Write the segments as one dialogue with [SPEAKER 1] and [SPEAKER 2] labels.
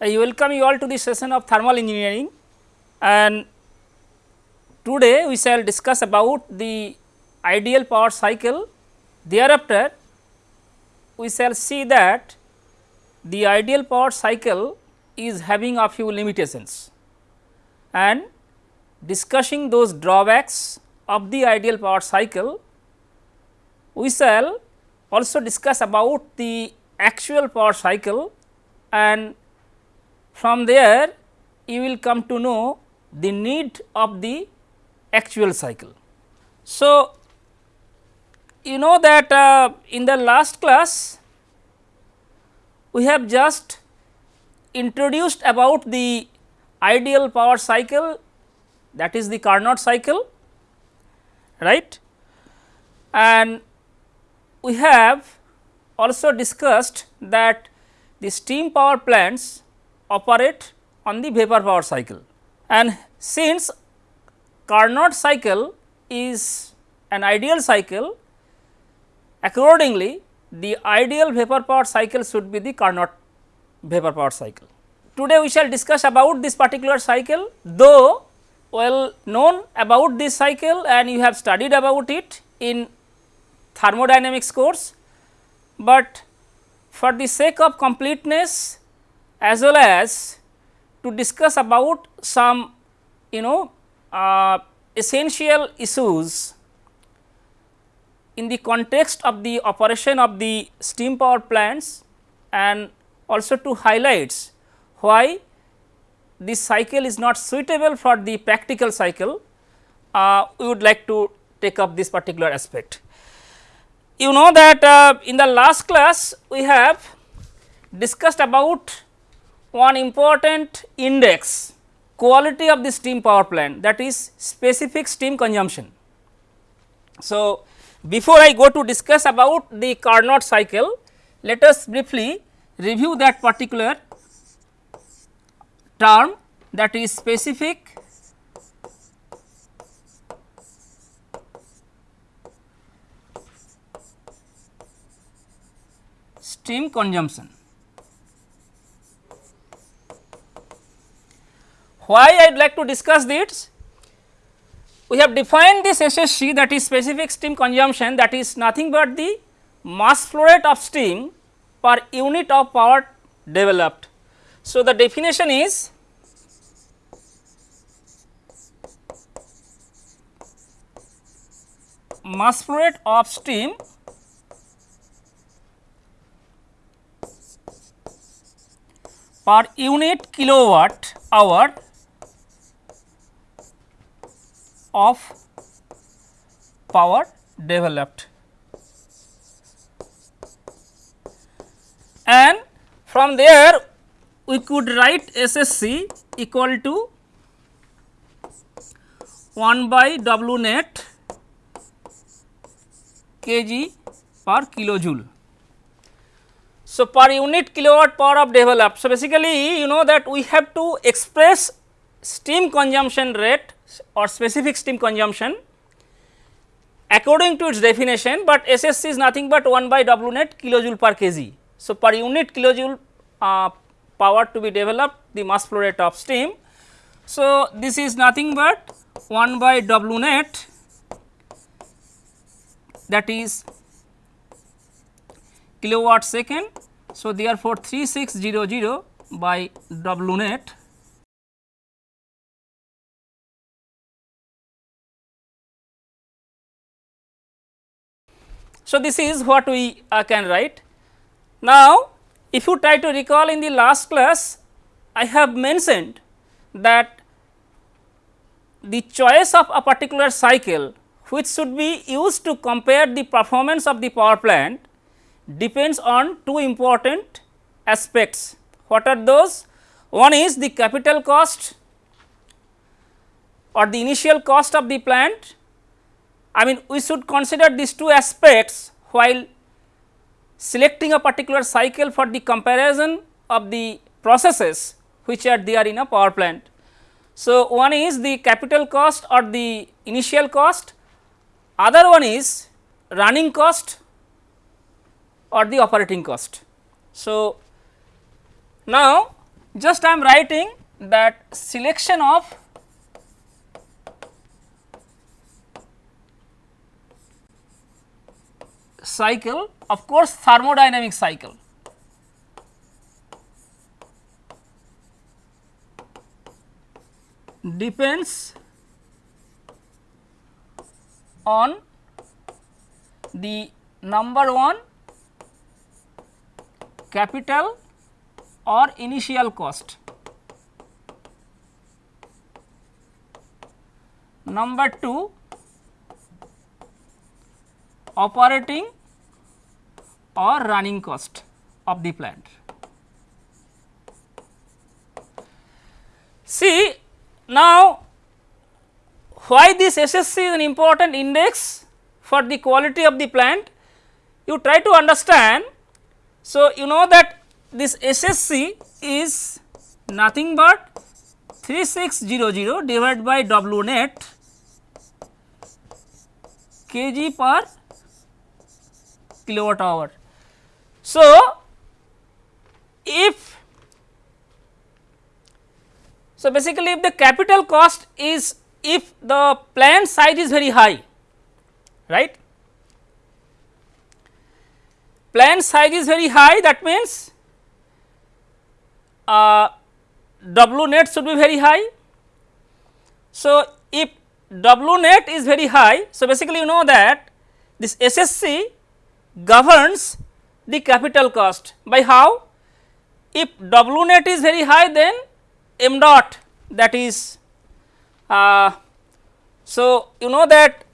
[SPEAKER 1] I welcome you all to the session of thermal engineering and today we shall discuss about the ideal power cycle. Thereafter, we shall see that the ideal power cycle is having a few limitations and discussing those drawbacks of the ideal power cycle, we shall also discuss about the actual power cycle and from there you will come to know the need of the actual cycle. So, you know that uh, in the last class we have just introduced about the ideal power cycle that is the Carnot cycle right and we have also discussed that the steam power plants operate on the vapor power cycle and since Carnot cycle is an ideal cycle accordingly the ideal vapor power cycle should be the Carnot vapor power cycle. Today we shall discuss about this particular cycle though well known about this cycle and you have studied about it in thermodynamics course, but for the sake of completeness as well as to discuss about some you know uh, essential issues in the context of the operation of the steam power plants and also to highlights why this cycle is not suitable for the practical cycle, uh, we would like to take up this particular aspect. You know that uh, in the last class we have discussed about one important index quality of the steam power plant that is specific steam consumption. So, before I go to discuss about the Carnot cycle, let us briefly review that particular term that is specific steam consumption. Why I would like to discuss this? We have defined this SSC that is specific steam consumption that is nothing but the mass flow rate of steam per unit of power developed so, the definition is mass flow rate of steam per unit kilowatt hour of power developed and from there we could write SSC equal to 1 by W net kg per kilojoule. So, per unit kilowatt power of developed. So, basically you know that we have to express steam consumption rate or specific steam consumption according to its definition, but SSC is nothing but 1 by W net kilojoule per kg. So, per unit kilojoule uh, power to be developed the mass flow rate of steam. So, this is nothing but 1 by W net that is kilowatt second. So, therefore, 3600 by W net So, this is what we uh, can write. Now, if you try to recall in the last class, I have mentioned that the choice of a particular cycle which should be used to compare the performance of the power plant depends on two important aspects. What are those? One is the capital cost or the initial cost of the plant. I mean we should consider these two aspects while selecting a particular cycle for the comparison of the processes which are there in a power plant. So, one is the capital cost or the initial cost, other one is running cost or the operating cost. So, now just I am writing that selection of cycle of course thermodynamic cycle depends on the number 1 capital or initial cost. Number 2 operating or running cost of the plant. See now why this SSC is an important index for the quality of the plant you try to understand. So, you know that this SSC is nothing but 3600 divided by W net kg per kilowatt hour. So, if so basically if the capital cost is if the plant size is very high right plant size is very high that means uh, W net should be very high. So, if W net is very high, so basically you know that this SSC governs the capital cost by how? If W net is very high then m dot that is uh, so you know that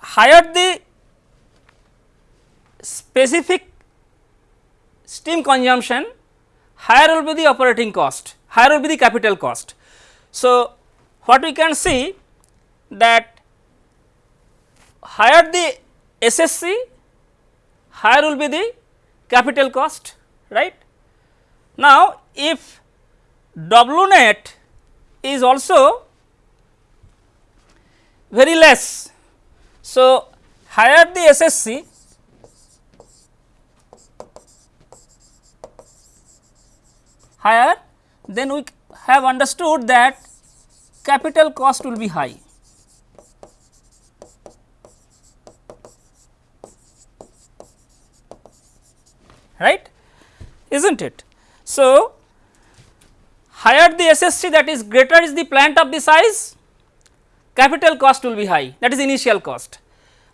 [SPEAKER 1] higher the specific steam consumption higher will be the operating cost, higher will be the capital cost. So, what we can see that higher the SSC, higher will be the capital cost, right. Now, if W net is also very less, so higher the SSC, higher then we have understood that capital cost will be high. Right is not it. So, higher the SSC that is greater is the plant of the size capital cost will be high that is initial cost.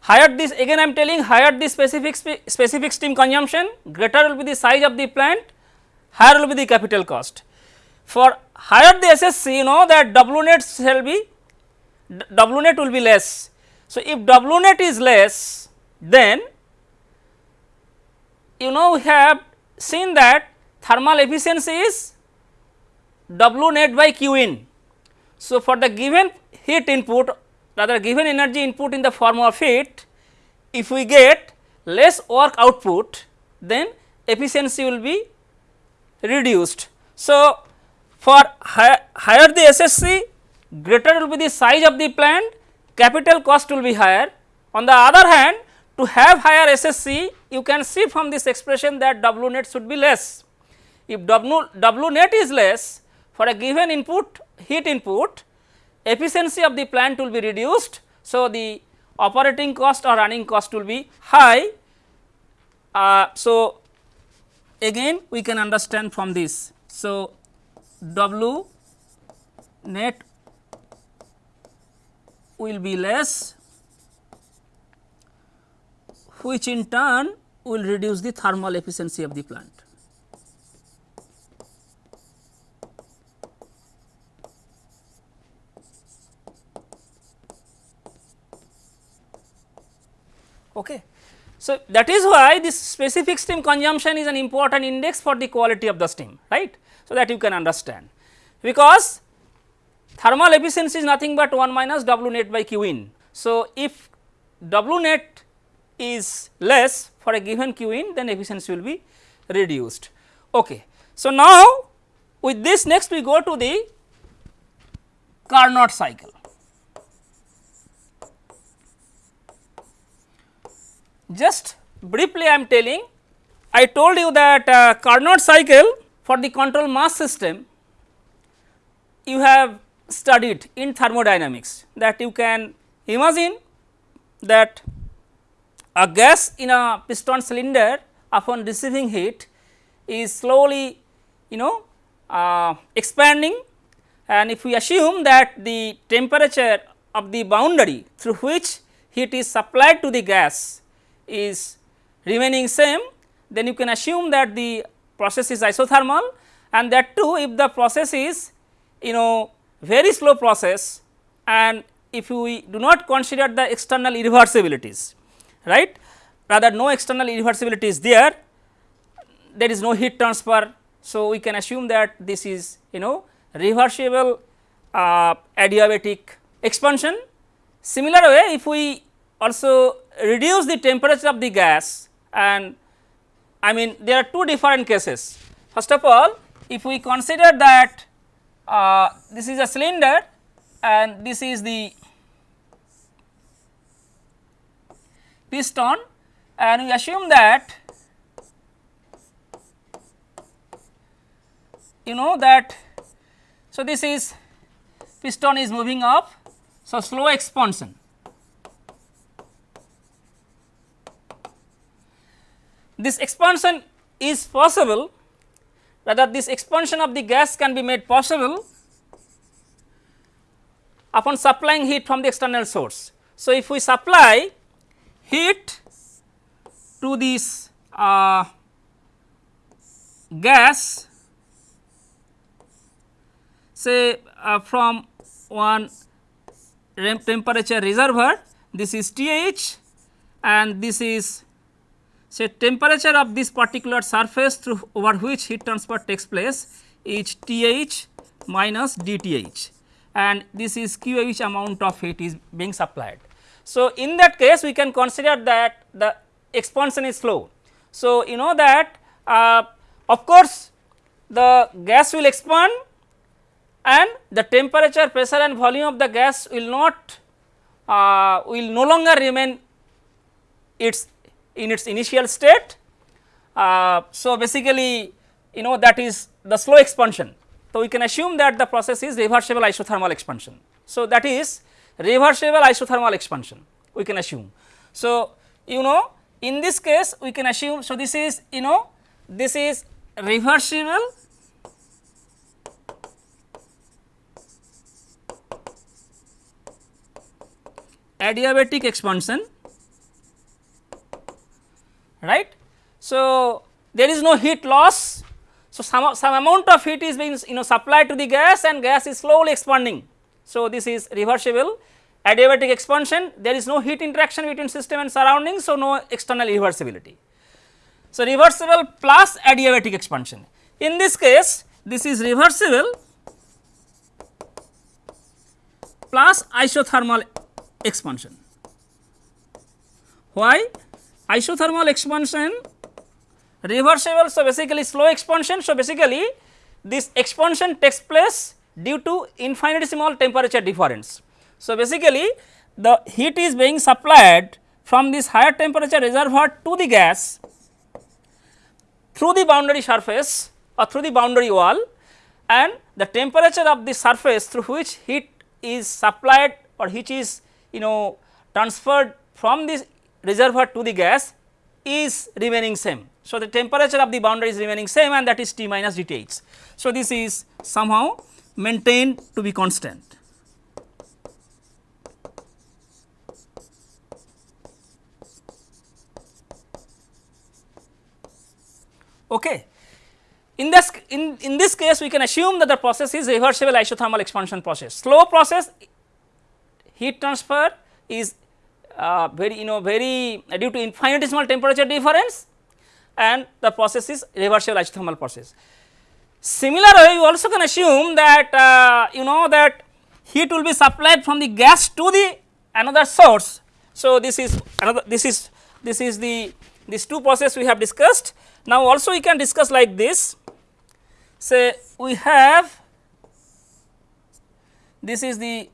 [SPEAKER 1] Higher this again I am telling higher the specific specific steam consumption greater will be the size of the plant higher will be the capital cost. For higher the SSC you know that W net shall be W net will be less. So, if W net is less then you know we have seen that thermal efficiency is W net by Q in. So, for the given heat input rather given energy input in the form of heat if we get less work output then efficiency will be reduced. So, for high, higher the SSC greater will be the size of the plant capital cost will be higher. On the other hand to have higher SSC you can see from this expression that W net should be less. If W, w net is less for a given input heat input efficiency of the plant will be reduced. So, the operating cost or running cost will be high. Uh, so, again we can understand from this. So, W net will be less which in turn will reduce the thermal efficiency of the plant. Okay. So, that is why this specific steam consumption is an important index for the quality of the steam right. So, that you can understand because thermal efficiency is nothing but 1 minus W net by Q in. So, if W net is less for a given Q in then efficiency will be reduced. Okay. So, now with this next we go to the Carnot cycle. Just briefly I am telling, I told you that uh, Carnot cycle for the control mass system you have studied in thermodynamics that you can imagine that a gas in a piston cylinder upon receiving heat is slowly you know uh, expanding. And if we assume that the temperature of the boundary through which heat is supplied to the gas is remaining same then you can assume that the process is isothermal. And that too if the process is you know very slow process and if we do not consider the external irreversibilities right rather no external irreversibility is there there is no heat transfer. So, we can assume that this is you know reversible uh, adiabatic expansion. Similar way if we also reduce the temperature of the gas and I mean there are two different cases. First of all if we consider that uh, this is a cylinder and this is the piston and we assume that you know that so this is piston is moving up so slow expansion this expansion is possible rather this expansion of the gas can be made possible upon supplying heat from the external source. So, if we supply heat to this uh, gas say uh, from one temperature reservoir this is TH and this is say temperature of this particular surface through over which heat transfer takes place is TH minus DTH and this is QH amount of heat is being supplied. So, in that case we can consider that the expansion is slow. So, you know that uh, of course, the gas will expand and the temperature, pressure and volume of the gas will not uh, will no longer remain its in its initial state. Uh, so, basically you know that is the slow expansion. So, we can assume that the process is reversible isothermal expansion. So, that is reversible isothermal expansion we can assume. So, you know in this case we can assume. So, this is you know this is reversible adiabatic expansion right. So, there is no heat loss. So, some, some amount of heat is being you know supplied to the gas and gas is slowly expanding. So, this is reversible adiabatic expansion there is no heat interaction between system and surroundings. So, no external reversibility. So, reversible plus adiabatic expansion in this case this is reversible plus isothermal expansion. Why? isothermal expansion reversible. So, basically slow expansion. So, basically this expansion takes place due to infinitesimal temperature difference. So, basically the heat is being supplied from this higher temperature reservoir to the gas through the boundary surface or through the boundary wall and the temperature of the surface through which heat is supplied or which is you know transferred from this reservoir to the gas is remaining same. So, the temperature of the boundary is remaining same and that is T minus dTH. So, this is somehow maintained to be constant. Okay. In this in, in this case we can assume that the process is reversible isothermal expansion process. Slow process heat transfer is uh, very you know very uh, due to infinitesimal temperature difference and the process is reversible isothermal process. Similar way you also can assume that uh, you know that heat will be supplied from the gas to the another source. So, this is another this is this is the these two process we have discussed. Now, also we can discuss like this say we have this is the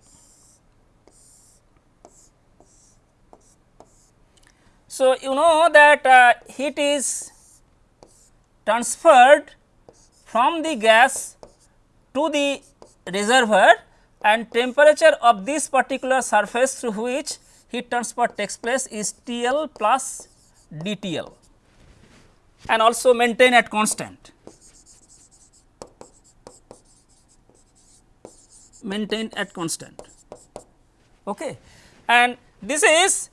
[SPEAKER 1] So, you know that uh, heat is transferred from the gas to the reservoir and temperature of this particular surface through which heat transfer takes place is TL plus DTL and also maintain at constant. maintain at constant okay and this is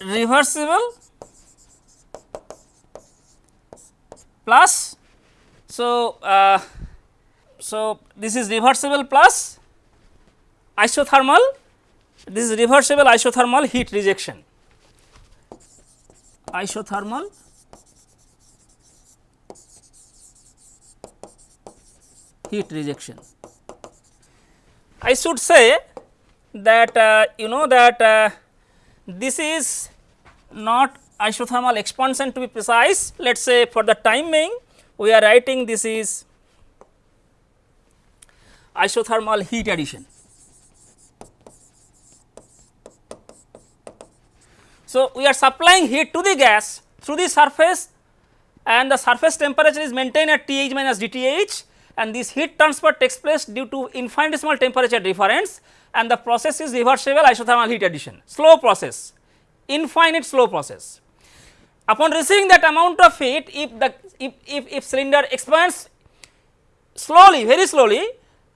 [SPEAKER 1] reversible plus so uh, so this is reversible plus isothermal this is reversible isothermal heat rejection isothermal heat rejection I should say that uh, you know that uh, this is not isothermal expansion to be precise. Let us say for the time being we are writing this is isothermal heat addition. So, we are supplying heat to the gas through the surface and the surface temperature is maintained at Th minus dTh and this heat transfer takes place due to infinitesimal temperature difference and the process is reversible isothermal heat addition, slow process, infinite slow process. Upon receiving that amount of heat, if the if, if, if cylinder expands slowly, very slowly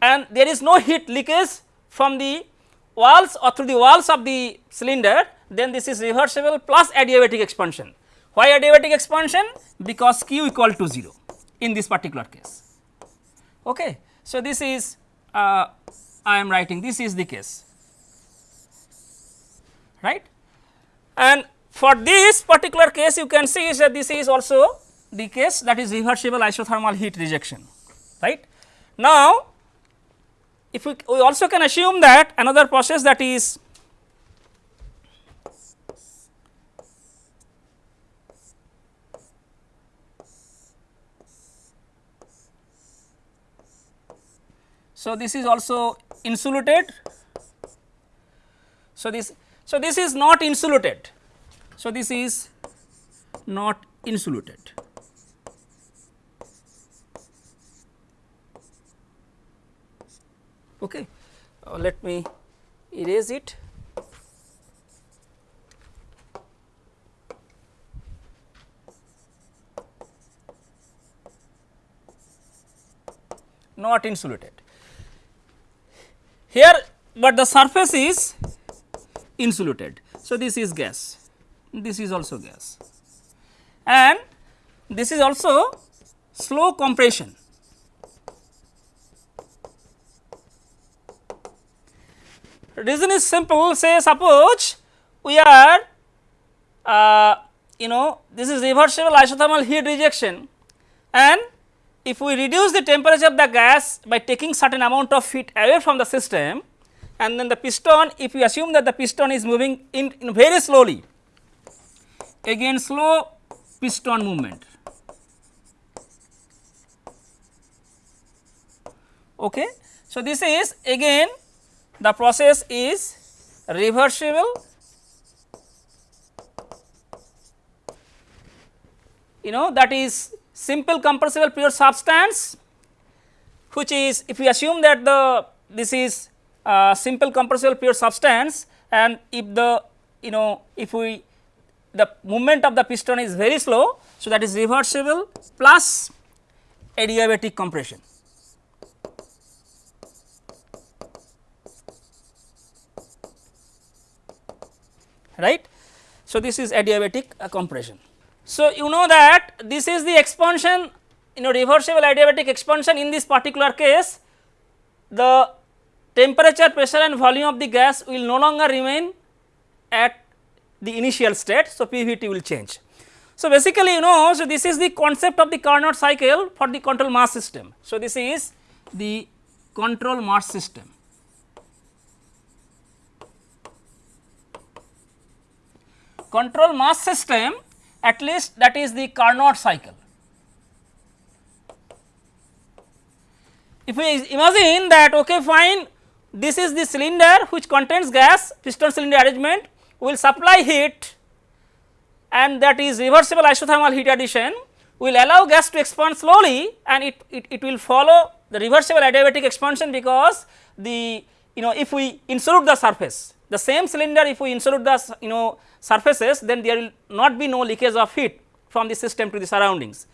[SPEAKER 1] and there is no heat leakage from the walls or through the walls of the cylinder, then this is reversible plus adiabatic expansion. Why adiabatic expansion? Because Q equal to 0 in this particular case. Okay. So, this is uh, I am writing this is the case right and for this particular case you can see is that this is also the case that is reversible isothermal heat rejection right. Now, if we, we also can assume that another process that is So, this is also insulated. So, this so this is not insulated. So, this is not insulated. Okay. Uh, let me erase it. Not insulated. Here, but the surface is insulated. So, this is gas, this is also gas and this is also slow compression. Reason is simple say suppose we are uh, you know this is reversible isothermal heat rejection and if we reduce the temperature of the gas by taking certain amount of heat away from the system and then the piston if we assume that the piston is moving in, in very slowly again slow piston movement. Okay. So, this is again the process is reversible you know that is simple compressible pure substance which is if we assume that the this is uh, simple compressible pure substance and if the you know if we the movement of the piston is very slow. So, that is reversible plus adiabatic compression. Right. So, this is adiabatic uh, compression. So, you know that this is the expansion you know reversible adiabatic expansion in this particular case the temperature pressure and volume of the gas will no longer remain at the initial state. So, PVT will change. So, basically you know so this is the concept of the Carnot cycle for the control mass system. So, this is the control mass system. Control mass system at least that is the Carnot cycle. If we imagine that okay fine this is the cylinder which contains gas piston cylinder arrangement will supply heat and that is reversible isothermal heat addition will allow gas to expand slowly and it, it, it will follow the reversible adiabatic expansion because the you know if we insolute the surface the same cylinder if we insolute the you know surfaces then there will not be no leakage of heat from the system to the surroundings.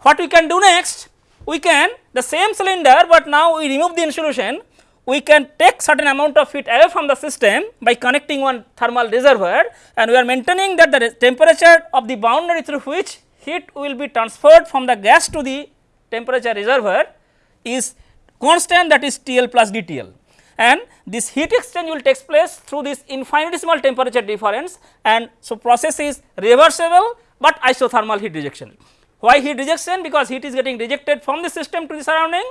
[SPEAKER 1] What we can do next we can the same cylinder, but now we remove the insolution we can take certain amount of heat away from the system by connecting one thermal reservoir and we are maintaining that the temperature of the boundary through which heat will be transferred from the gas to the temperature reservoir is constant that is TL plus DTL and this heat exchange will take place through this infinitesimal temperature difference and so process is reversible, but isothermal heat rejection. Why heat rejection? Because heat is getting rejected from the system to the surrounding.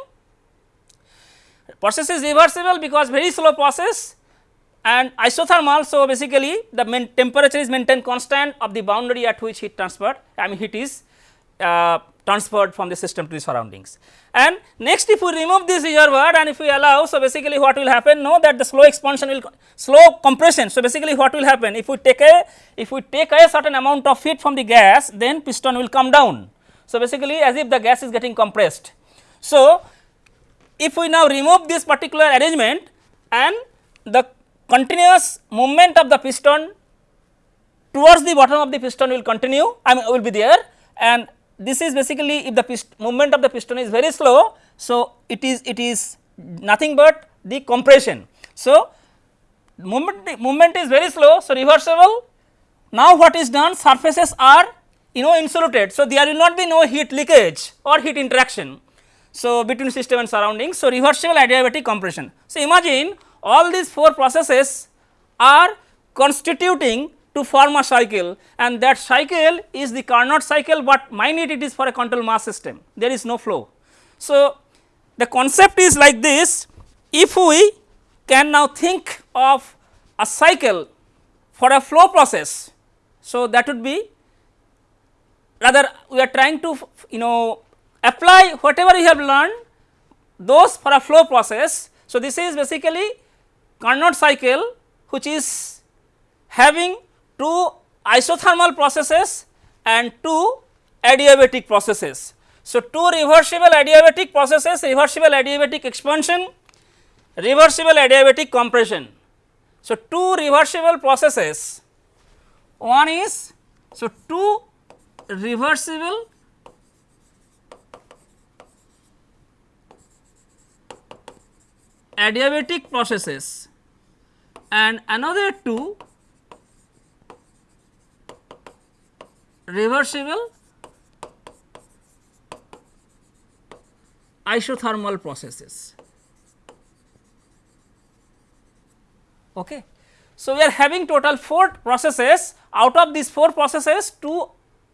[SPEAKER 1] Process is reversible because very slow process and isothermal. So, basically the temperature is maintained constant of the boundary at which heat transfer I mean heat is uh, transferred from the system to the surroundings. And next if we remove this reservoir and if we allow, so basically what will happen know that the slow expansion will slow compression. So, basically what will happen if we take a if we take a certain amount of heat from the gas then piston will come down. So, basically as if the gas is getting compressed. So, if we now remove this particular arrangement and the continuous movement of the piston towards the bottom of the piston will continue I mean will be there and this is basically if the movement of the piston is very slow. So, it is it is nothing but the compression. So, movement movement is very slow. So, reversible now what is done surfaces are you know insulated. So, there will not be no heat leakage or heat interaction. So, between system and surroundings. So, reversible adiabatic compression. So, imagine all these four processes are constituting to form a cycle and that cycle is the Carnot cycle, but minute it is for a control mass system there is no flow. So, the concept is like this if we can now think of a cycle for a flow process. So, that would be rather we are trying to you know apply whatever we have learned those for a flow process. So, this is basically Carnot cycle which is having two isothermal processes and two adiabatic processes. So, two reversible adiabatic processes, reversible adiabatic expansion, reversible adiabatic compression. So, two reversible processes, one is, so two reversible adiabatic processes and another two reversible isothermal processes. Okay. So, we are having total 4 processes out of these 4 processes 2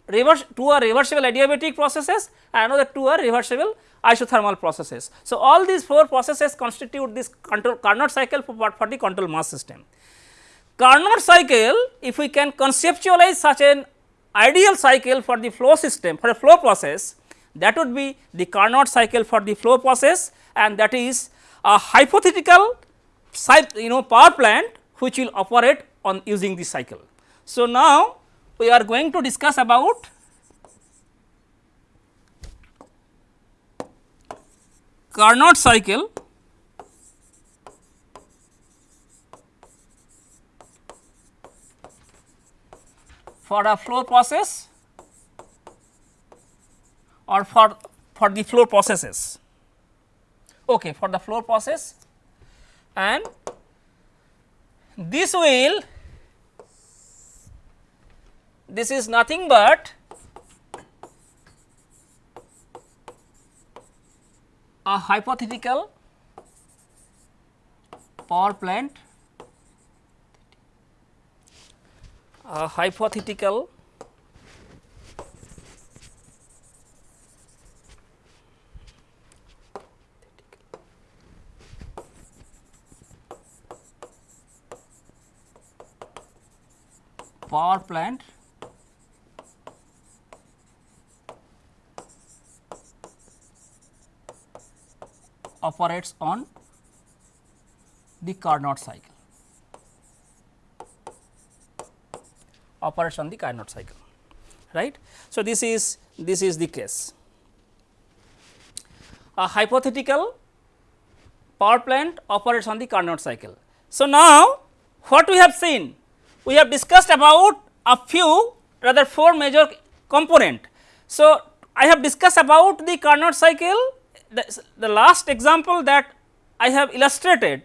[SPEAKER 1] reverse 2 are reversible adiabatic processes and another 2 are reversible isothermal processes. So, all these 4 processes constitute this control Carnot cycle for, for the control mass system. Carnot cycle if we can conceptualize such an ideal cycle for the flow system for a flow process that would be the Carnot cycle for the flow process and that is a hypothetical you know power plant which will operate on using this cycle. So, now we are going to discuss about Carnot cycle for a flow process or for for the flow processes? Okay for the flow process. And this will this is nothing but a hypothetical power plant a hypothetical power plant operates on the Carnot cycle. Operates on the Carnot cycle right. So, this is this is the case. A hypothetical power plant operates on the Carnot cycle. So, now what we have seen? We have discussed about a few rather four major component. So, I have discussed about the Carnot cycle the, the last example that I have illustrated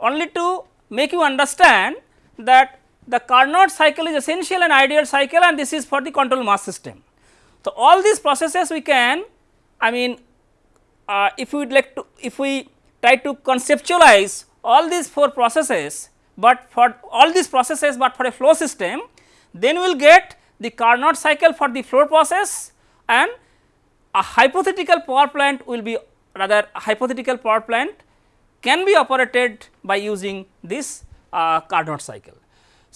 [SPEAKER 1] only to make you understand that the Carnot cycle is essential and ideal cycle and this is for the control mass system. So, all these processes we can I mean uh, if we would like to if we try to conceptualize all these four processes, but for all these processes, but for a flow system then we will get the Carnot cycle for the flow process and a hypothetical power plant will be rather hypothetical power plant can be operated by using this uh, Carnot cycle.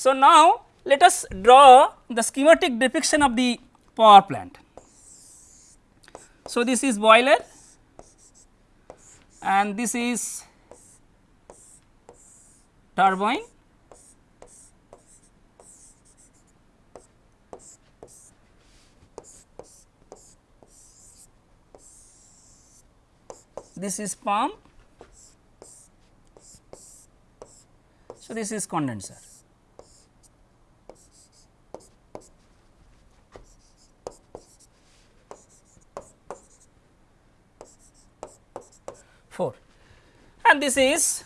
[SPEAKER 1] So, now let us draw the schematic depiction of the power plant. So, this is boiler and this is turbine this is pump. So, this is condenser. Four, and this is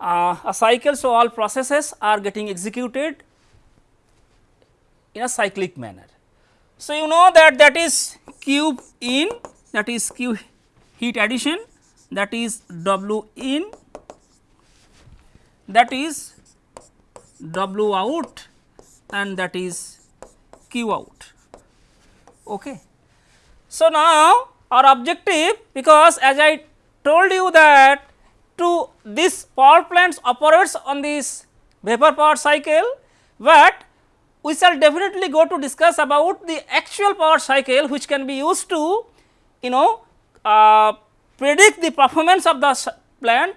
[SPEAKER 1] uh, a cycle. So, all processes are getting executed in a cyclic manner. So, you know that that is Q in that is Q heat addition that is W in that is W out and that is Q out. Okay. So, now our objective because as I told you that to this power plants operates on this vapor power cycle, but we shall definitely go to discuss about the actual power cycle which can be used to you know uh, predict the performance of the plant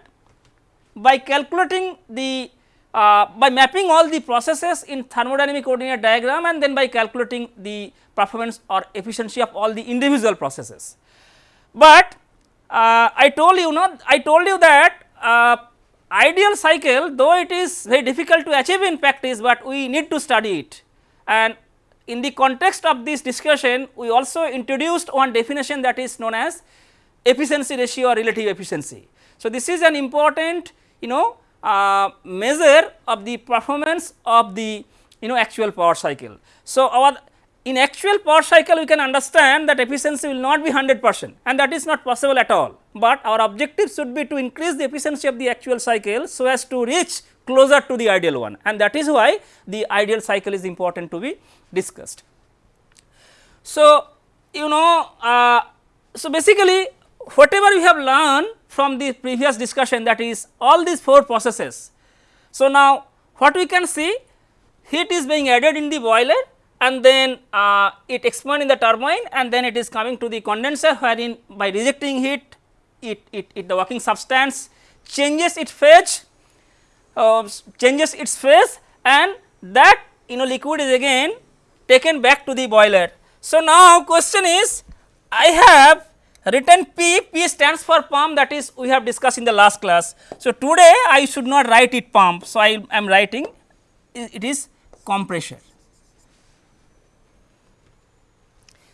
[SPEAKER 1] by calculating the uh, by mapping all the processes in thermodynamic coordinate diagram and then by calculating the performance or efficiency of all the individual processes. But uh, I told you know I told you that uh, ideal cycle though it is very difficult to achieve in practice, but we need to study it and in the context of this discussion we also introduced one definition that is known as efficiency ratio or relative efficiency. So, this is an important you know uh, measure of the performance of the you know actual power cycle. So, our in actual power cycle we can understand that efficiency will not be 100 percent and that is not possible at all, but our objective should be to increase the efficiency of the actual cycle so as to reach closer to the ideal one and that is why the ideal cycle is important to be discussed. So, you know uh, so basically whatever we have learned from the previous discussion that is all these four processes. So, now what we can see heat is being added in the boiler and then uh, it expands in the turbine and then it is coming to the condenser wherein by rejecting heat it, it, it the working substance changes its phase uh, changes its phase and that you know liquid is again taken back to the boiler. So, now question is I have written P, P stands for pump that is we have discussed in the last class. So, today I should not write it pump. So, I am writing it is compressor.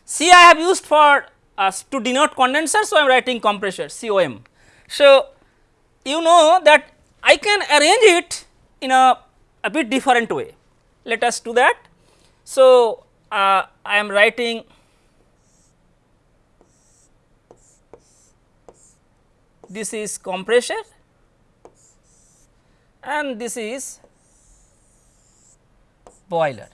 [SPEAKER 1] C I have used for uh, to denote condenser. So, I am writing compressor COM. So, you know that I can arrange it in a, a bit different way. Let us do that. So, uh, I am writing this is compressor and this is boiler.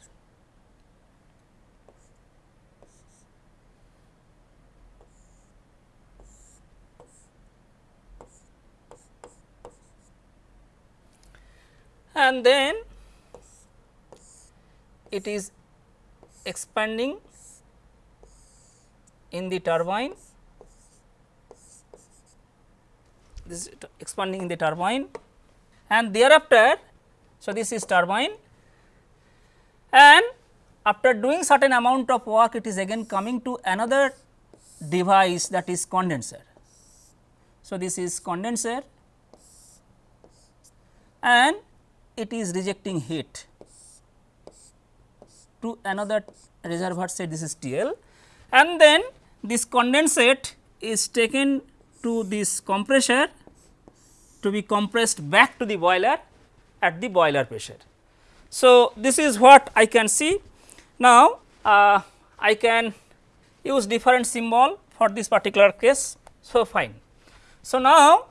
[SPEAKER 1] And then it is expanding in the turbine. This is expanding in the turbine. And thereafter so this is turbine. And after doing certain amount of work it is again coming to another device that is condenser. So, this is condenser. And it is rejecting heat to another reservoir say this is TL and then this condensate is taken to this compressor to be compressed back to the boiler at the boiler pressure. So, this is what I can see. Now, uh, I can use different symbol for this particular case. So, fine. So, now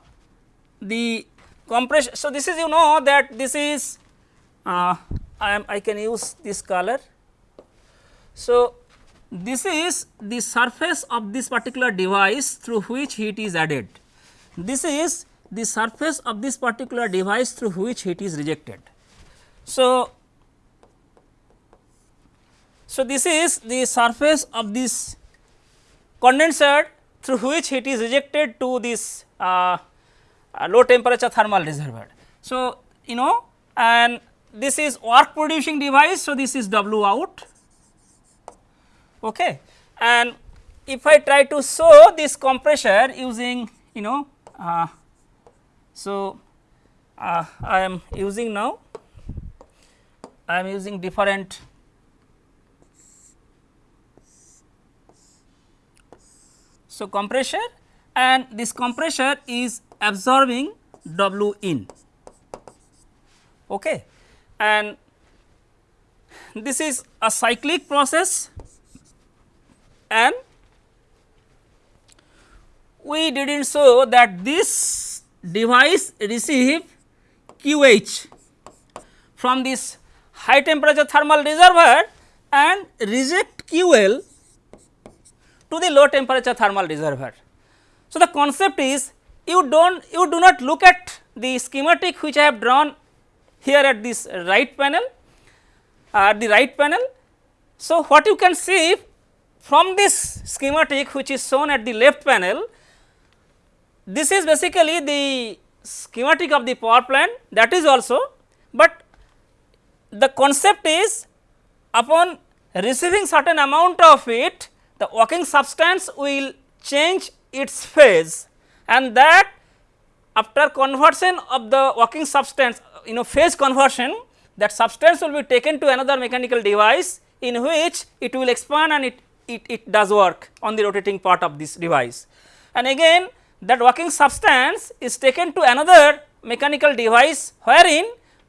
[SPEAKER 1] the compression. So, this is you know that this is uh, I am I can use this color. So, this is the surface of this particular device through which heat is added. This is the surface of this particular device through which heat is rejected. So, so this is the surface of this condenser through which heat is rejected to this uh, uh, low temperature thermal reservoir. So, you know and this is work producing device. So, this is W out okay. and if I try to show this compressor using you know uh, so uh, I am using now I am using different so compressor and this compressor is absorbing W in. Okay. And this is a cyclic process. And we did not show that this device receive QH from this high temperature thermal reservoir and reject QL to the low temperature thermal reservoir. So, the concept is you do not you do not look at the schematic which I have drawn here at this right panel uh, at the right panel. So, what you can see from this schematic which is shown at the left panel this is basically the schematic of the power plant that is also, but the concept is upon receiving certain amount of it the working substance will change its phase and that after conversion of the working substance you know phase conversion that substance will be taken to another mechanical device in which it will expand and it, it, it does work on the rotating part of this device. And again that working substance is taken to another mechanical device wherein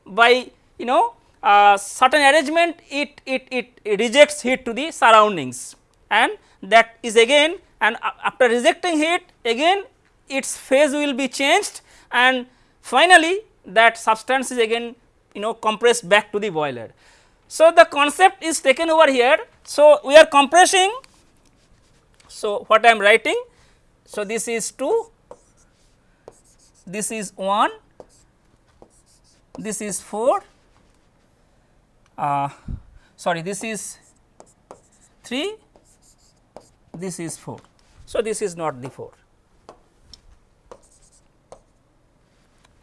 [SPEAKER 1] by you know uh, certain arrangement it, it, it rejects heat to the surroundings and that is again and after rejecting heat again its phase will be changed and finally that substance is again you know compressed back to the boiler. So, the concept is taken over here. So, we are compressing. So, what I am writing so, this is 2, this is 1, this is 4, uh, sorry this is 3, this is 4. So, this is not the 4.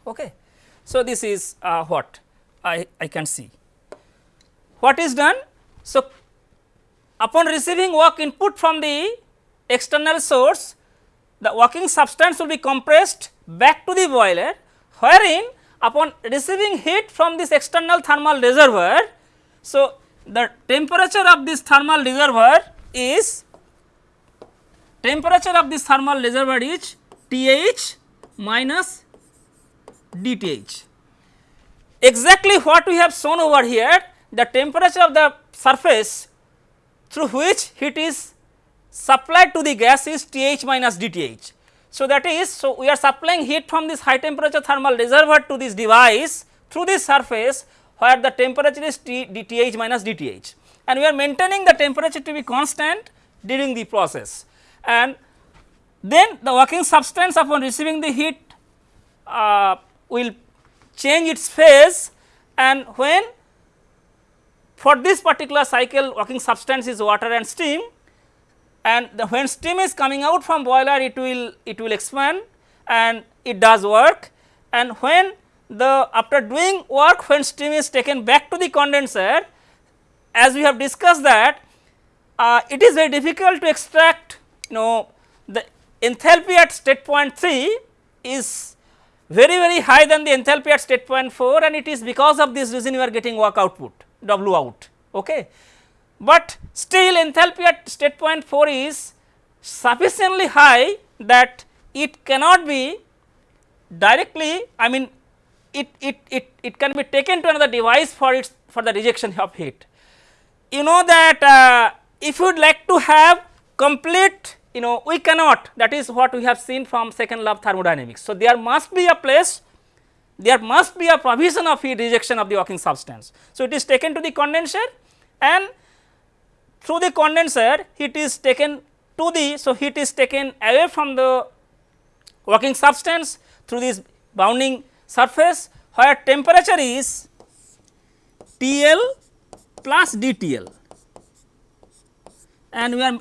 [SPEAKER 1] Okay. So, this is uh, what I, I can see. What is done? So, upon receiving work input from the external source, the working substance will be compressed back to the boiler wherein upon receiving heat from this external thermal reservoir. So, the temperature of this thermal reservoir is temperature of this thermal reservoir is TH minus DTH. Exactly what we have shown over here the temperature of the surface through which heat is supplied to the gas is Th minus dTh. So, that is so we are supplying heat from this high temperature thermal reservoir to this device through this surface where the temperature is T dTh minus dTh and we are maintaining the temperature to be constant during the process and then the working substance upon receiving the heat uh, will change its phase and when for this particular cycle working substance is water and steam and when steam is coming out from boiler it will it will expand and it does work. And when the after doing work when steam is taken back to the condenser as we have discussed that uh, it is very difficult to extract you know the enthalpy at state point 3 is very very high than the enthalpy at state point 4 and it is because of this reason you are getting work output W out. Okay. But still enthalpy at state point 4 is sufficiently high that it cannot be directly I mean it, it, it, it can be taken to another device for its for the rejection of heat. You know that uh, if you would like to have complete you know we cannot that is what we have seen from second law of thermodynamics. So, there must be a place there must be a provision of heat rejection of the working substance. So, it is taken to the condenser and through the condenser heat is taken to the so heat is taken away from the working substance through this bounding surface where temperature is TL plus dTL and we are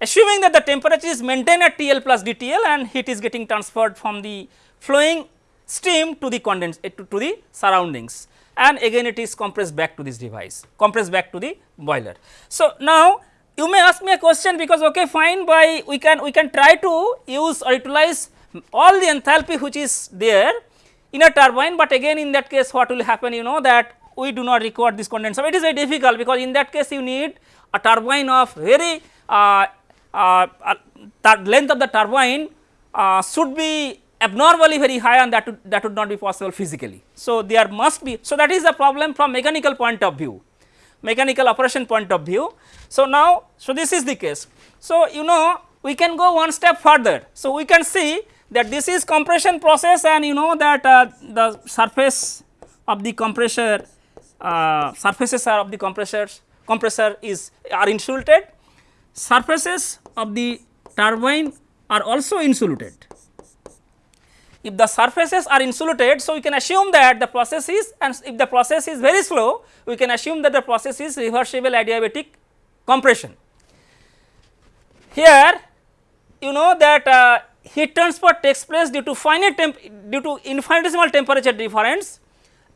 [SPEAKER 1] assuming that the temperature is maintained at TL plus dTL and heat is getting transferred from the flowing stream to the condens to, to the surroundings. And again it is compressed back to this device compressed back to the boiler. So, now you may ask me a question because okay fine by we can we can try to use or utilize all the enthalpy which is there in a turbine, but again in that case what will happen? You know that we do not require this condenser. It is very difficult because in that case you need a turbine of very uh, uh, uh, length of the turbine uh, should be abnormally very high and that would, that would not be possible physically. So, there must be so that is the problem from mechanical point of view mechanical operation point of view. So, now so this is the case. So, you know we can go one step further. So, we can see that this is compression process and you know that uh, the surface of the compressor uh, surfaces are of the compressors compressor is are insulated surfaces of the turbine are also insulated. If the surfaces are insulated, so we can assume that the process is and if the process is very slow, we can assume that the process is reversible adiabatic compression. Here you know that uh, heat transfer takes place due to finite due to infinitesimal temperature difference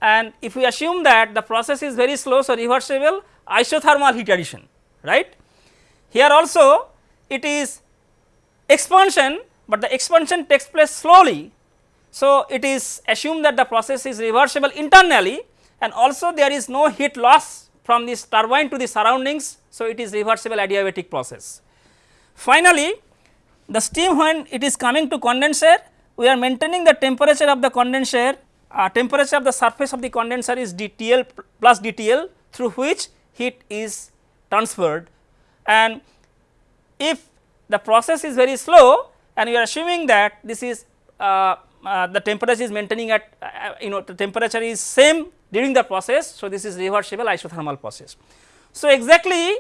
[SPEAKER 1] and if we assume that the process is very slow, so reversible isothermal heat addition right. Here also it is expansion, but the expansion takes place slowly. So, it is assumed that the process is reversible internally and also there is no heat loss from this turbine to the surroundings. So, it is reversible adiabatic process. Finally, the steam when it is coming to condenser, we are maintaining the temperature of the condenser, uh, temperature of the surface of the condenser is dTL plus dTL through which heat is transferred and if the process is very slow and we are assuming that this is uh, uh, the temperature is maintaining at uh, you know the temperature is same during the process. So, this is reversible isothermal process. So, exactly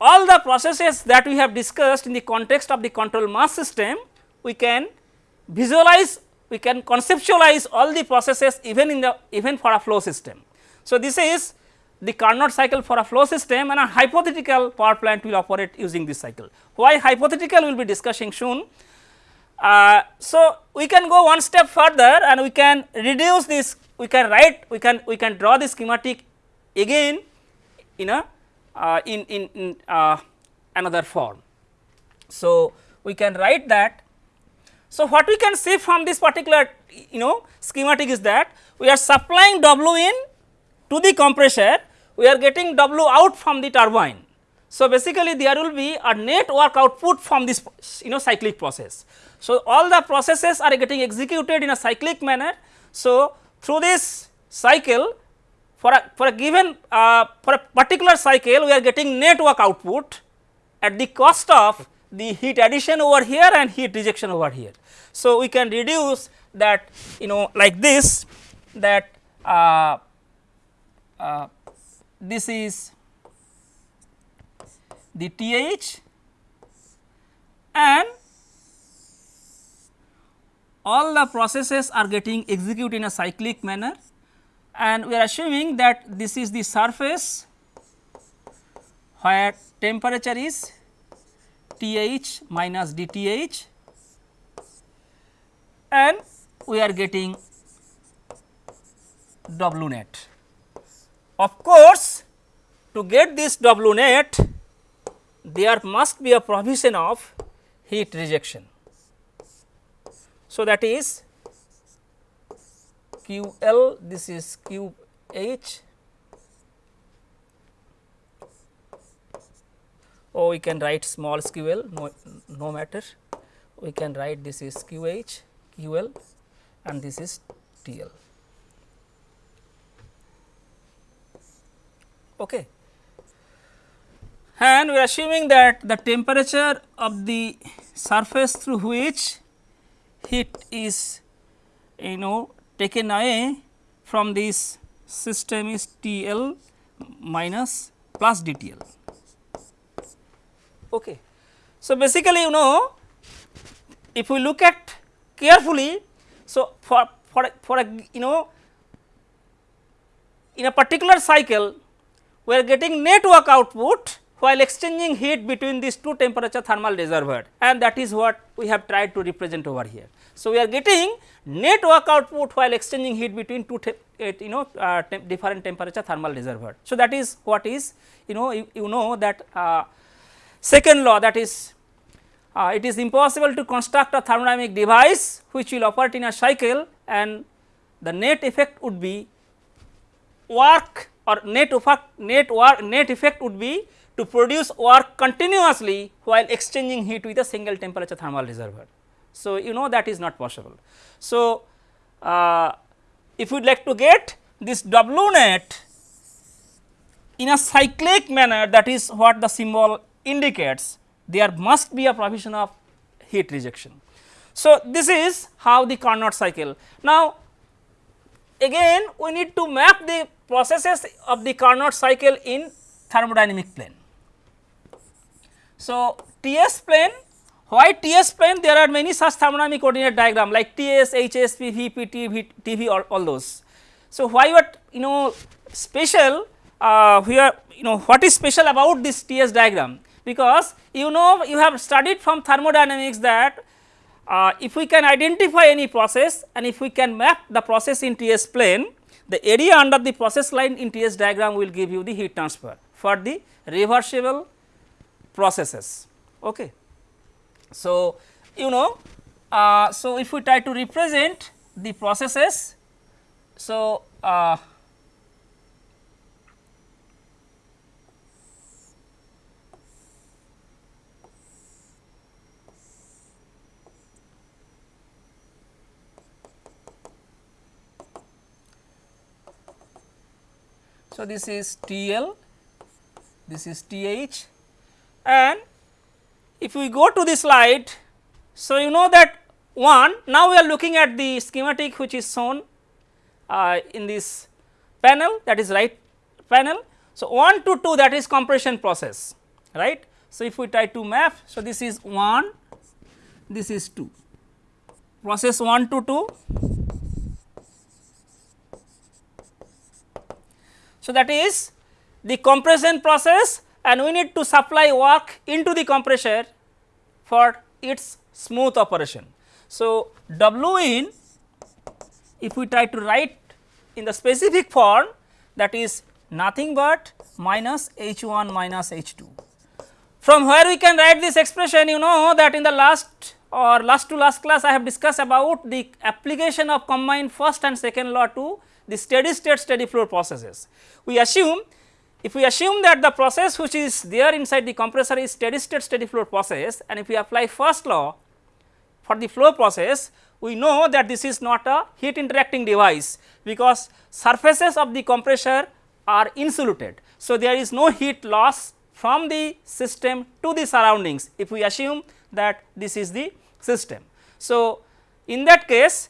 [SPEAKER 1] all the processes that we have discussed in the context of the control mass system we can visualize we can conceptualize all the processes even in the even for a flow system. So, this is the Carnot cycle for a flow system and a hypothetical power plant will operate using this cycle. Why hypothetical we will be discussing soon. Uh, so, we can go one step further and we can reduce this we can write we can we can draw the schematic again in a uh, in, in, in uh, another form. So, we can write that. So, what we can see from this particular you know schematic is that we are supplying W in to the compressor we are getting W out from the turbine. So, basically there will be a net work output from this you know cyclic process. So, all the processes are getting executed in a cyclic manner. So, through this cycle for a for a given uh, for a particular cycle we are getting net work output at the cost of the heat addition over here and heat rejection over here. So, we can reduce that you know like this that uh, uh, this is the TH and all the processes are getting executed in a cyclic manner and we are assuming that this is the surface where temperature is TH minus DTH and we are getting W net. Of course, to get this W net there must be a provision of heat rejection. So, that is Q L this is Q H or we can write small q l no, no matter we can write this is q h q l and this is t l. Okay. And we are assuming that the temperature of the surface through which heat is you know taken away from this system is T L minus plus d T L. Okay. So, basically you know if we look at carefully, so for, for, for a you know in a particular cycle we are getting net work output while exchanging heat between these two temperature thermal reservoir and that is what we have tried to represent over here. So, we are getting net work output while exchanging heat between two uh, you know uh, temp different temperature thermal reservoir. So, that is what is you know you, you know that uh, Second law that is uh, it is impossible to construct a thermodynamic device which will operate in a cycle and the net effect would be work or net effect net work net effect would be to produce work continuously while exchanging heat with a single temperature thermal reservoir. So, you know that is not possible. So, uh, if you would like to get this W net in a cyclic manner that is what the symbol indicates there must be a provision of heat rejection. So, this is how the Carnot cycle. Now, again we need to map the processes of the Carnot cycle in thermodynamic plane. So, TS plane why TS plane there are many such thermodynamic coordinate diagram like TS, TV all, all those. So, why what you know special uh, here you know what is special about this TS diagram because you know you have studied from thermodynamics that uh, if we can identify any process and if we can map the process in TS plane, the area under the process line in TS diagram will give you the heat transfer for the reversible processes. Okay. So, you know, uh, so if we try to represent the processes, so uh, So, this is T L, this is T H and if we go to the slide. So, you know that one now we are looking at the schematic which is shown uh, in this panel that is right panel. So, 1 to 2 that is compression process right. So, if we try to map. So, this is 1 this is 2 process 1 to 2 So, that is the compression process and we need to supply work into the compressor for its smooth operation. So, W in if we try to write in the specific form that is nothing but minus H 1 minus H 2. From where we can write this expression you know that in the last or last to last class I have discussed about the application of combined first and second law to the steady state steady flow processes. We assume if we assume that the process which is there inside the compressor is steady state steady flow process and if we apply first law for the flow process we know that this is not a heat interacting device because surfaces of the compressor are insulated. So, there is no heat loss from the system to the surroundings if we assume that this is the system. So, in that case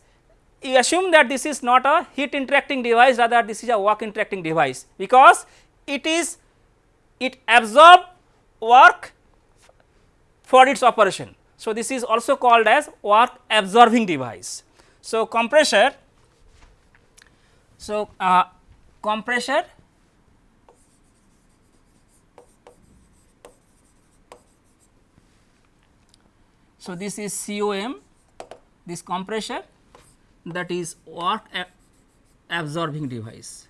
[SPEAKER 1] you assume that this is not a heat interacting device rather this is a work interacting device because it is it absorb work for its operation. So, this is also called as work absorbing device. So, compressor so uh, compressor so this is COM this compressor that is work absorbing device.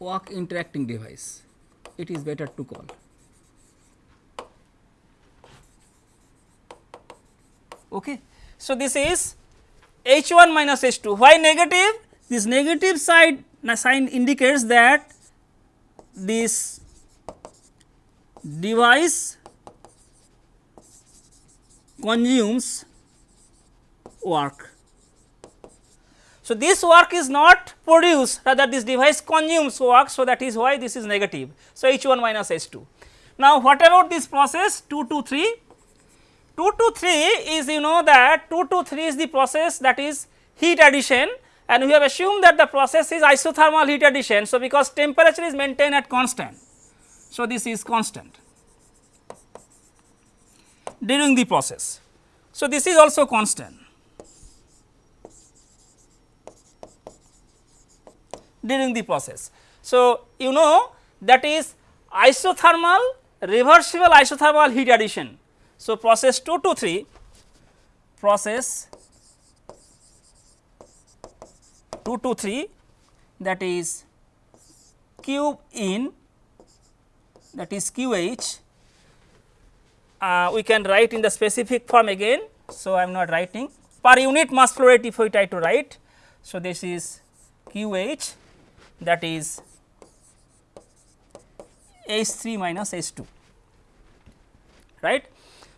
[SPEAKER 1] work interacting device. It is better to call. Okay? So this is H 1 minus H 2 why negative this negative side sign indicates that this device consumes work. So, this work is not produced rather this device consumes work. So, that is why this is negative. So, H 1 minus H 2. Now, what about this process 2 to 3? 2 to 3 is you know that 2 to 3 is the process that is heat addition and we have assumed that the process is isothermal heat addition. So, because temperature is maintained at constant. So, this is constant during the process. So, this is also constant during the process. So, you know that is isothermal reversible isothermal heat addition. So, process 2 to 3 process 2 to 3 that is Q in that is QH uh, we can write in the specific form again. So, I am not writing per unit mass flow rate if we try to write. So, this is QH that is H 3 minus H 2 right.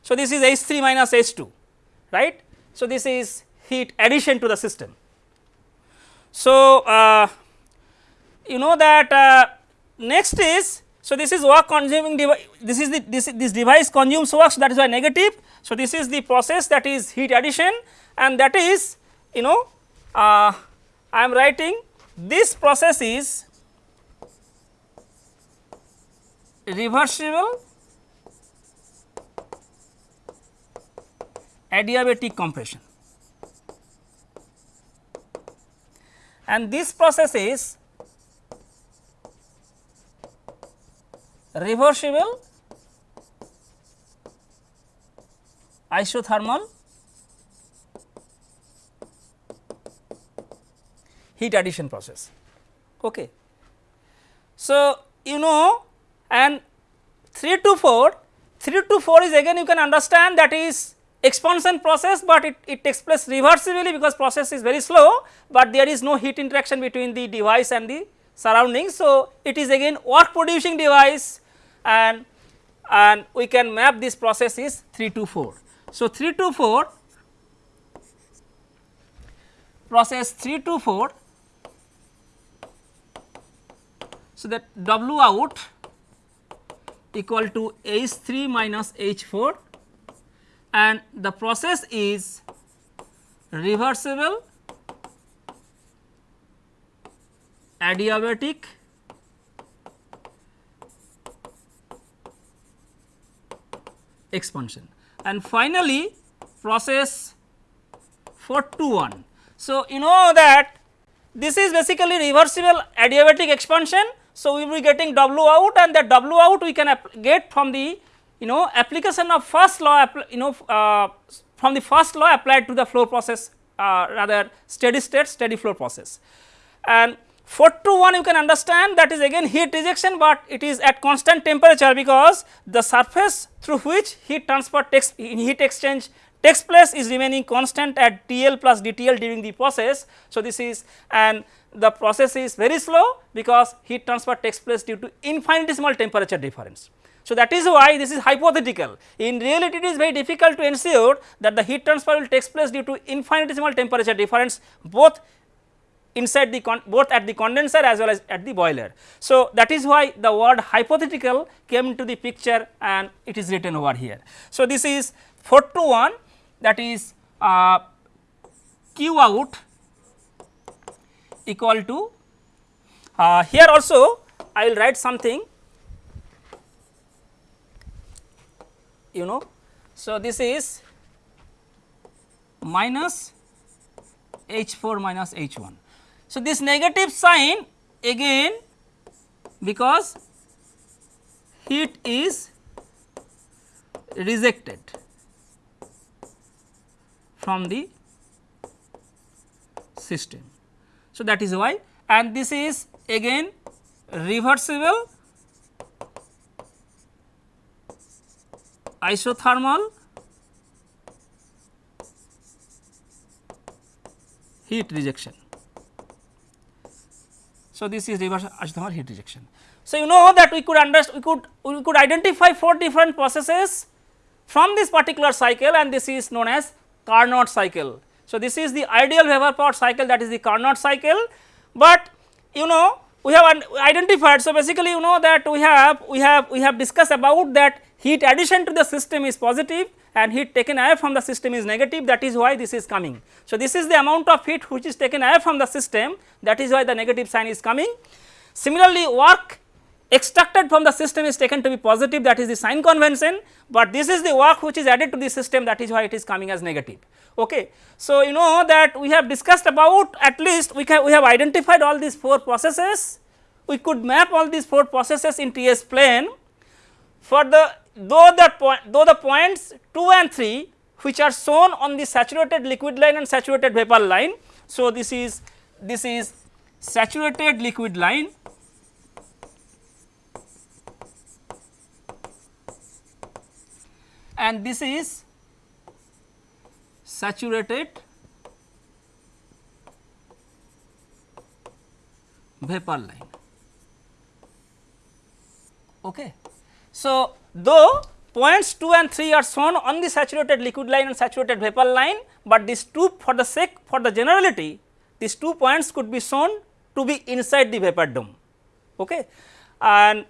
[SPEAKER 1] So, this is H 3 minus H 2 right. So, this is heat addition to the system. So, uh, you know that uh, next is so this is work consuming device this is the this, this device consumes work so that is why negative. So, this is the process that is heat addition and that is you know uh, I am writing this process is reversible adiabatic compression and this process is reversible isothermal heat addition process. Okay. So, you know and 3 to 4, 3 to 4 is again you can understand that is expansion process, but it, it takes place reversibly because process is very slow, but there is no heat interaction between the device and the surroundings. So, it is again work producing device and and we can map this process is 3 to 4. So, 3 to 4 process 3 to 4 So, that W out equal to H 3 minus H 4 and the process is reversible adiabatic expansion and finally process 4 to 1. So, you know that this is basically reversible adiabatic expansion so, we will be getting W out and that W out we can get from the you know application of first law you know uh, from the first law applied to the flow process uh, rather steady state steady flow process. And 4 to 1 you can understand that is again heat rejection, but it is at constant temperature because the surface through which heat transfer takes in heat exchange takes place is remaining constant at TL plus DTL during the process. So, this is and the process is very slow because heat transfer takes place due to infinitesimal temperature difference. So, that is why this is hypothetical. In reality, it is very difficult to ensure that the heat transfer will takes place due to infinitesimal temperature difference both inside the both at the condenser as well as at the boiler. So, that is why the word hypothetical came into the picture and it is written over here. So, this is 4 to 1 that is uh, Q out equal to uh, here also I will write something you know. So, this is minus H 4 minus H 1. So, this negative sign again because heat is rejected from the system. So, that is why and this is again reversible isothermal heat rejection. So, this is reverse isothermal heat rejection. So, you know that we could understand we could we could identify four different processes from this particular cycle and this is known as Carnot cycle. So, this is the ideal vapor power cycle that is the Carnot cycle, but you know we have identified. So, basically you know that we have we have we have discussed about that heat addition to the system is positive and heat taken away from the system is negative that is why this is coming. So, this is the amount of heat which is taken away from the system that is why the negative sign is coming. Similarly, work extracted from the system is taken to be positive that is the sign convention, but this is the work which is added to the system that is why it is coming as negative. Okay. So, you know that we have discussed about at least we can we have identified all these four processes, we could map all these four processes in TS plane for the though the point though the points 2 and 3 which are shown on the saturated liquid line and saturated vapor line. So, this is this is saturated liquid line and this is saturated vapor line. Okay. So, though points 2 and 3 are shown on the saturated liquid line and saturated vapor line, but these two for the sake for the generality these two points could be shown to be inside the vapor dome. Okay. And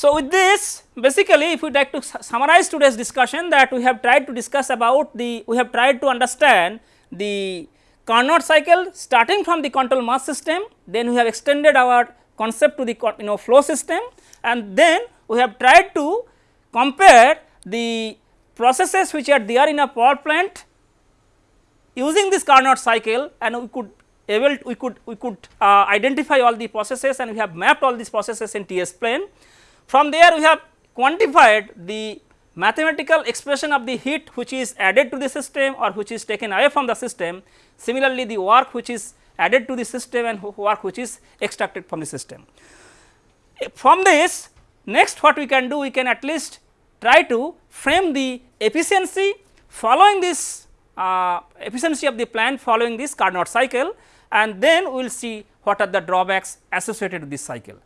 [SPEAKER 1] so, with this basically if we like to summarize today's discussion that we have tried to discuss about the we have tried to understand the Carnot cycle starting from the control mass system then we have extended our concept to the you know flow system and then we have tried to compare the processes which are there in a power plant using this Carnot cycle and we could able we could we could uh, identify all the processes and we have mapped all these processes in TS plane from there we have quantified the mathematical expression of the heat which is added to the system or which is taken away from the system. Similarly, the work which is added to the system and work which is extracted from the system. From this next what we can do we can at least try to frame the efficiency following this uh, efficiency of the plant following this Carnot cycle and then we will see what are the drawbacks associated with this cycle.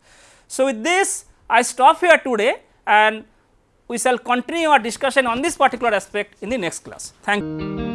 [SPEAKER 1] So, with this I stop here today and we shall continue our discussion on this particular aspect in the next class. Thank you.